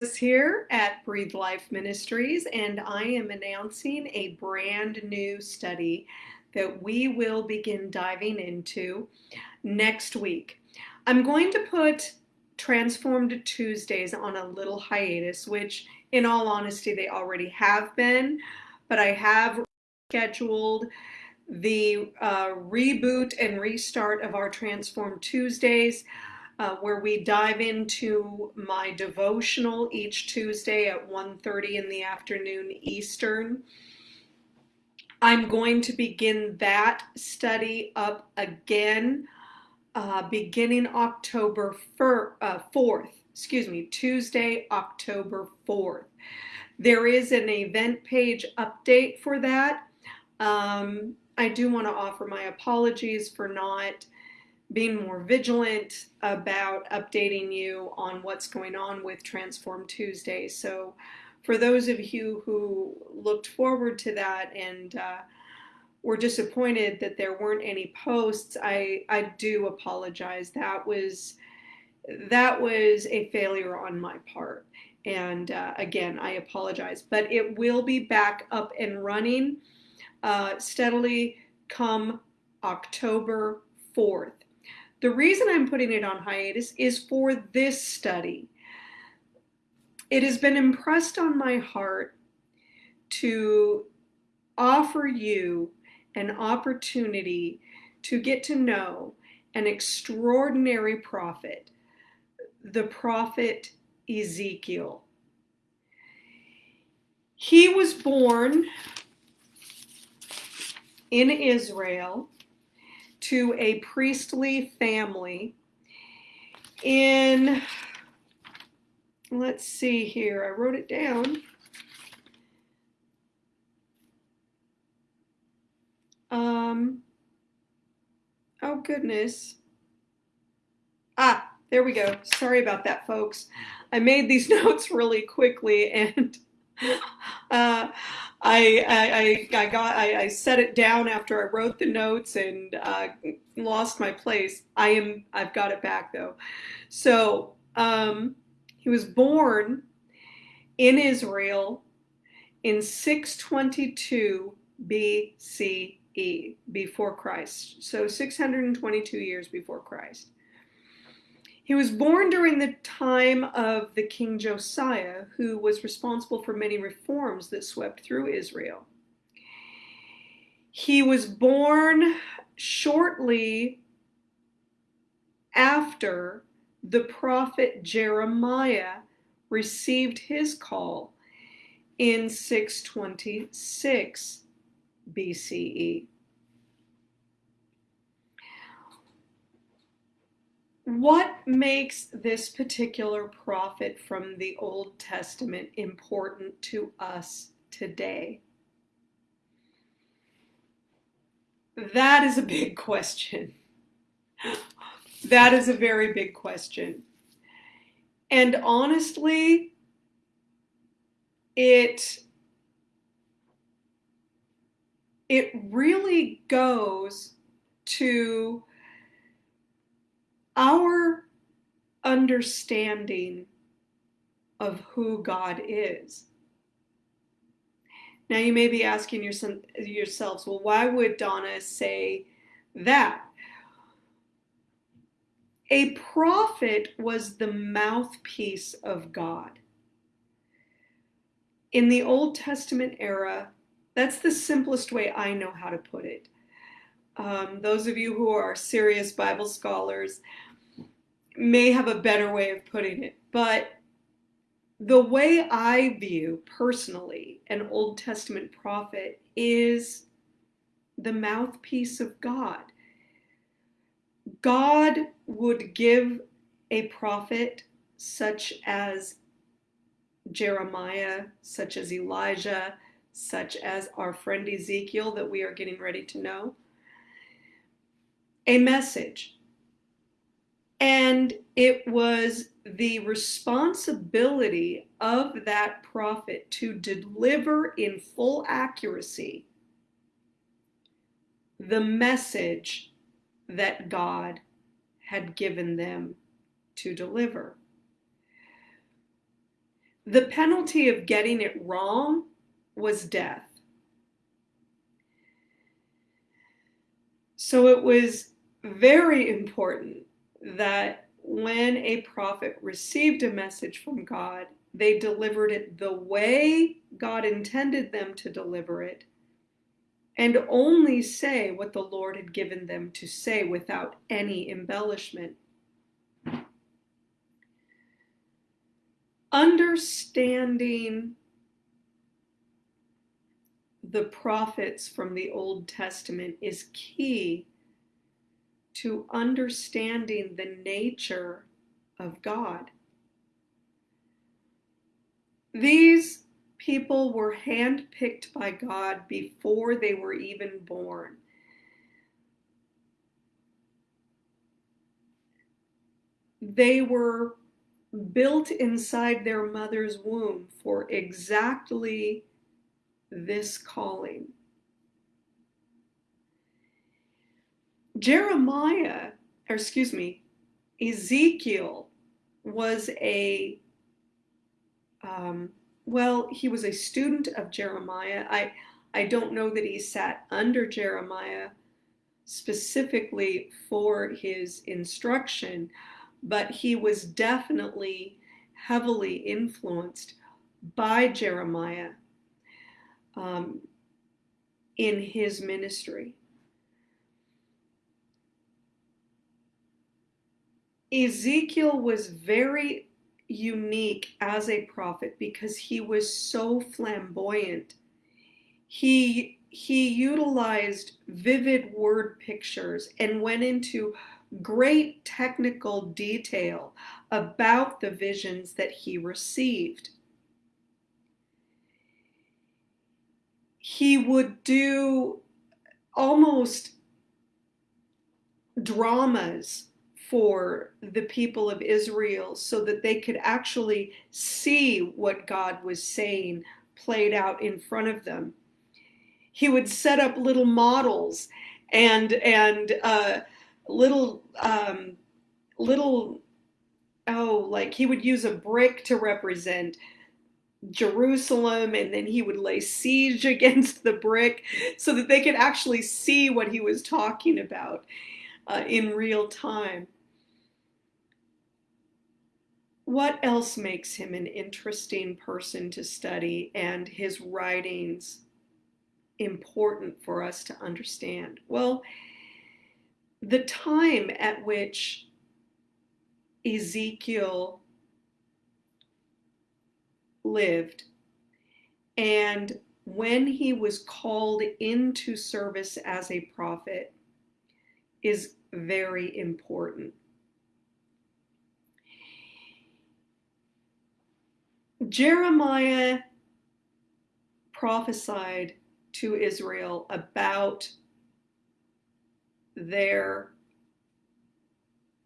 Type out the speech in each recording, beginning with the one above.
here at Breathe Life Ministries, and I am announcing a brand new study that we will begin diving into next week. I'm going to put Transformed Tuesdays on a little hiatus, which, in all honesty, they already have been, but I have scheduled the uh, reboot and restart of our Transformed Tuesdays uh, where we dive into my devotional each Tuesday at 1.30 in the afternoon Eastern. I'm going to begin that study up again uh, beginning October 4th, uh, 4th, excuse me, Tuesday, October 4th. There is an event page update for that. Um, I do want to offer my apologies for not being more vigilant about updating you on what's going on with Transform Tuesday. So for those of you who looked forward to that and uh, were disappointed that there weren't any posts, I, I do apologize. That was that was a failure on my part. And uh, again, I apologize, but it will be back up and running uh, steadily come October 4th. The reason I'm putting it on hiatus is for this study. It has been impressed on my heart to offer you an opportunity to get to know an extraordinary prophet, the prophet Ezekiel. He was born in Israel to a priestly family in, let's see here, I wrote it down. Um, oh goodness. Ah, there we go. Sorry about that, folks. I made these notes really quickly and uh, I, I, I got I, I, set it down after I wrote the notes and uh, lost my place. I am I've got it back though. So um, he was born in Israel in 622 BCE before Christ. So 622 years before Christ. He was born during the time of the King Josiah, who was responsible for many reforms that swept through Israel. He was born shortly after the prophet Jeremiah received his call in 626 BCE. What makes this particular prophet from the Old Testament important to us today? That is a big question. That is a very big question. And honestly, it it really goes to our understanding of who God is. Now you may be asking yourselves, well, why would Donna say that? A prophet was the mouthpiece of God. In the Old Testament era, that's the simplest way I know how to put it. Um, those of you who are serious Bible scholars may have a better way of putting it, but the way I view personally an Old Testament prophet is the mouthpiece of God. God would give a prophet such as Jeremiah, such as Elijah, such as our friend Ezekiel that we are getting ready to know, a message and it was the responsibility of that prophet to deliver in full accuracy the message that God had given them to deliver. the penalty of getting it wrong was death. So it was very important that when a prophet received a message from God, they delivered it the way God intended them to deliver it, and only say what the Lord had given them to say without any embellishment. Understanding the prophets from the Old Testament is key to understanding the nature of God. These people were handpicked by God before they were even born. They were built inside their mother's womb for exactly this calling. Jeremiah, or excuse me, Ezekiel was a, um, well, he was a student of Jeremiah. I, I don't know that he sat under Jeremiah specifically for his instruction, but he was definitely heavily influenced by Jeremiah um, in his ministry. Ezekiel was very unique as a prophet because he was so flamboyant. He he utilized vivid word pictures and went into great technical detail about the visions that he received. He would do almost dramas for the people of Israel so that they could actually see what God was saying played out in front of them. He would set up little models and and uh, little um, little oh like he would use a brick to represent Jerusalem and then he would lay siege against the brick so that they could actually see what he was talking about uh, in real time. What else makes him an interesting person to study and his writings important for us to understand? Well, the time at which Ezekiel lived and when he was called into service as a prophet is very important. Jeremiah prophesied to Israel about their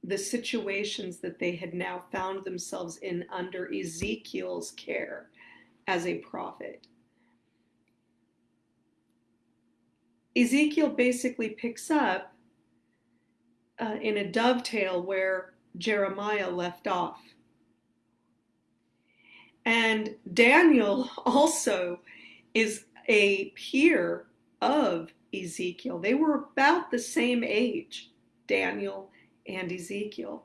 the situations that they had now found themselves in under Ezekiel's care as a prophet. Ezekiel basically picks up uh, in a dovetail where Jeremiah left off. And Daniel also is a peer of Ezekiel. They were about the same age, Daniel and Ezekiel,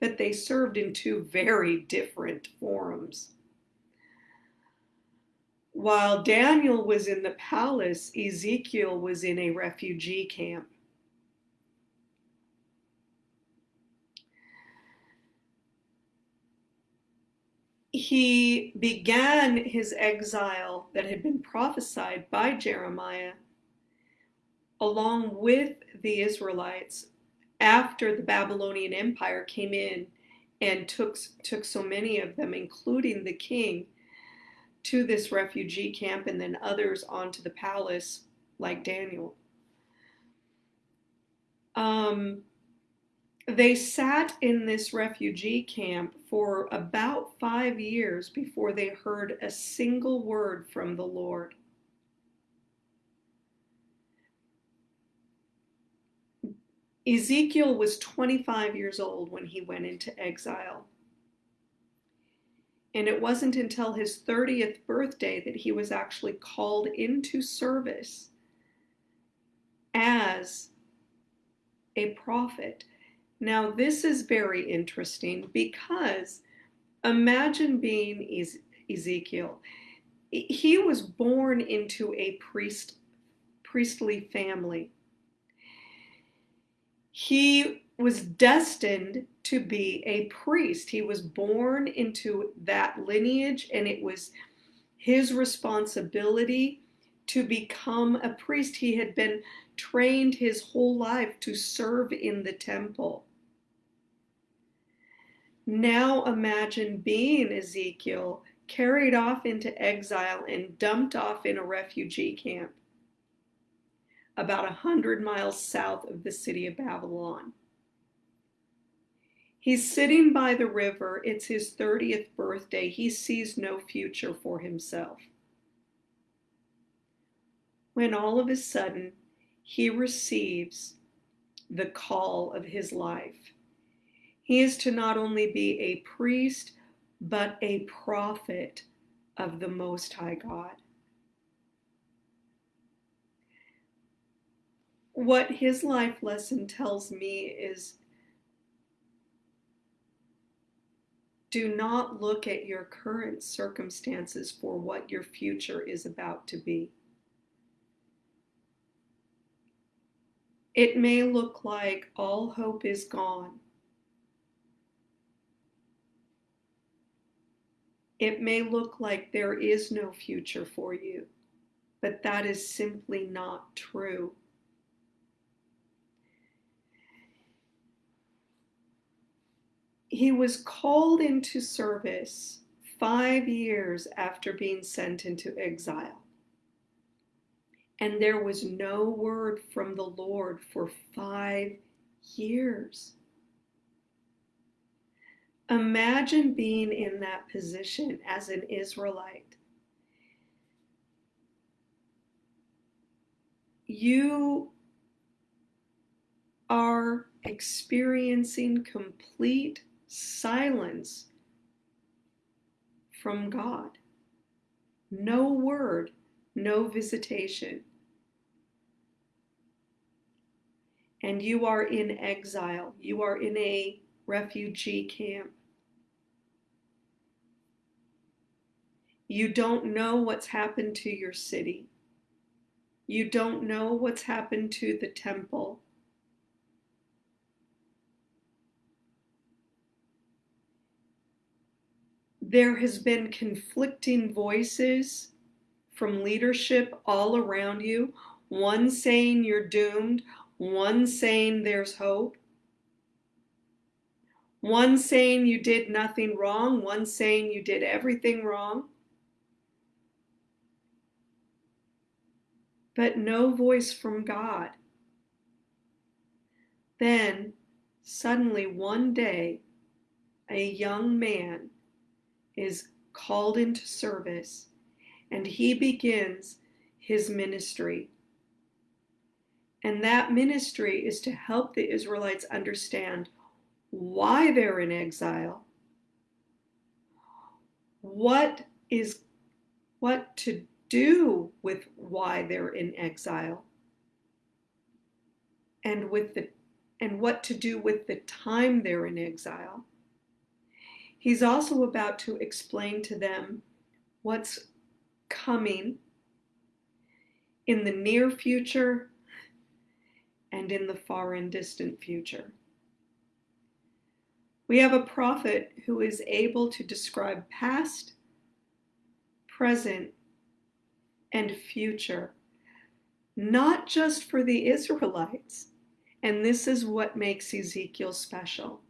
but they served in two very different forums. While Daniel was in the palace, Ezekiel was in a refugee camp. He began his exile that had been prophesied by Jeremiah along with the Israelites after the Babylonian Empire came in and took, took so many of them, including the king, to this refugee camp and then others onto the palace, like Daniel. Um, they sat in this refugee camp for about five years before they heard a single word from the Lord. Ezekiel was 25 years old when he went into exile. And it wasn't until his 30th birthday that he was actually called into service as a prophet. Now, this is very interesting because imagine being Ezekiel. He was born into a priest, priestly family. He was destined to be a priest. He was born into that lineage, and it was his responsibility to become a priest. He had been trained his whole life to serve in the temple. Now imagine being Ezekiel carried off into exile and dumped off in a refugee camp about a hundred miles south of the city of Babylon. He's sitting by the river. It's his 30th birthday. He sees no future for himself. When all of a sudden, he receives the call of his life. He is to not only be a priest, but a prophet of the Most High God. What his life lesson tells me is do not look at your current circumstances for what your future is about to be. It may look like all hope is gone. It may look like there is no future for you, but that is simply not true. He was called into service five years after being sent into exile and there was no word from the Lord for five years. Imagine being in that position as an Israelite. You are experiencing complete silence from God. No word no visitation. And you are in exile, you are in a refugee camp. You don't know what's happened to your city. You don't know what's happened to the temple. There has been conflicting voices from leadership all around you, one saying you're doomed, one saying there's hope, one saying you did nothing wrong, one saying you did everything wrong. But no voice from God. Then, suddenly, one day, a young man is called into service and he begins his ministry. And that ministry is to help the Israelites understand why they're in exile, what is what to do with why they're in exile, and with the and what to do with the time they're in exile. He's also about to explain to them what's coming in the near future and in the far and distant future. We have a prophet who is able to describe past, present, and future, not just for the Israelites. And this is what makes Ezekiel special.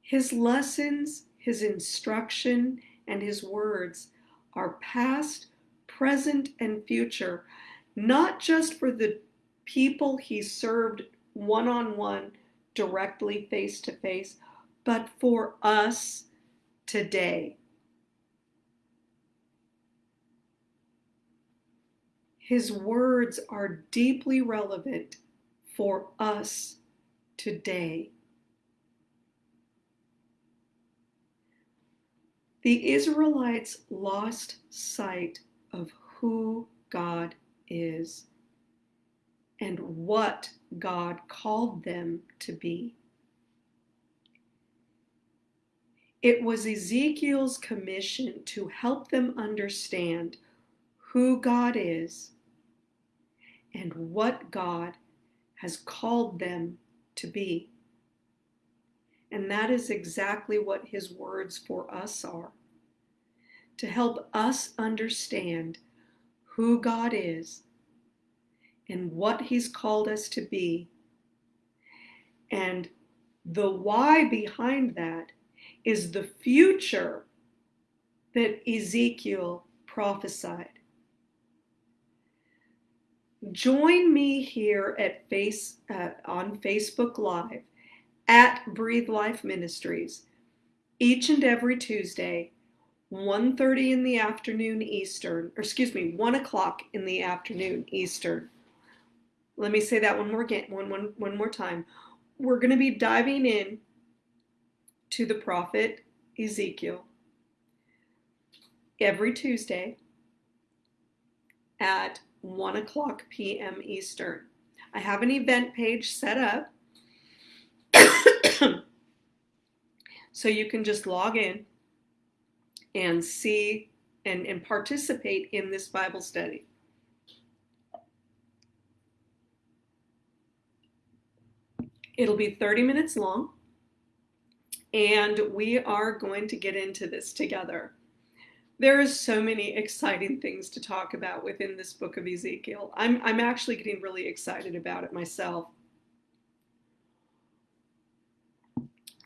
His lessons, his instruction, and his words are past, present, and future, not just for the people he served one on one, directly face to face, but for us today. His words are deeply relevant for us today. The Israelites lost sight of who God is and what God called them to be. It was Ezekiel's commission to help them understand who God is and what God has called them to be. And that is exactly what his words for us are to help us understand who God is and what he's called us to be. And the why behind that is the future that Ezekiel prophesied. Join me here at face uh, on Facebook Live at Breathe Life Ministries each and every Tuesday, 1.30 in the afternoon Eastern, or excuse me, 1 o'clock in the afternoon Eastern. Let me say that one more again, one, one, one more time. We're going to be diving in to the prophet Ezekiel every Tuesday at 1 o'clock p.m. Eastern. I have an event page set up so you can just log in and see and, and participate in this Bible study. It'll be 30 minutes long, and we are going to get into this together. There is so many exciting things to talk about within this book of Ezekiel. I'm, I'm actually getting really excited about it myself.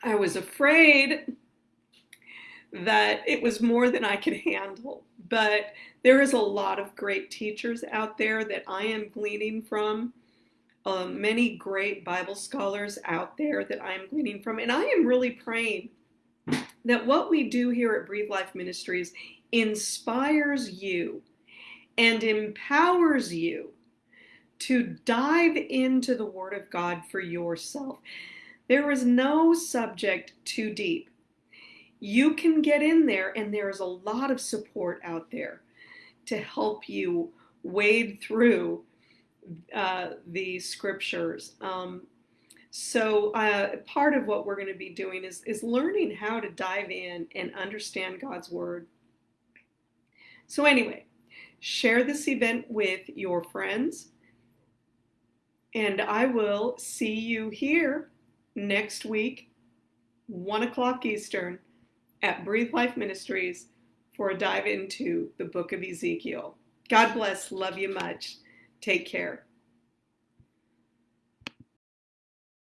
I was afraid that it was more than I could handle, but there is a lot of great teachers out there that I am gleaning from. Um, many great Bible scholars out there that I am gleaning from, and I am really praying that what we do here at Breathe Life Ministries inspires you and empowers you to dive into the Word of God for yourself. There is no subject too deep. You can get in there, and there's a lot of support out there to help you wade through uh, the scriptures. Um, so uh, part of what we're going to be doing is, is learning how to dive in and understand God's Word. So anyway, share this event with your friends, and I will see you here next week, 1 o'clock Eastern, at Breathe Life Ministries for a dive into the book of Ezekiel. God bless. Love you much. Take care.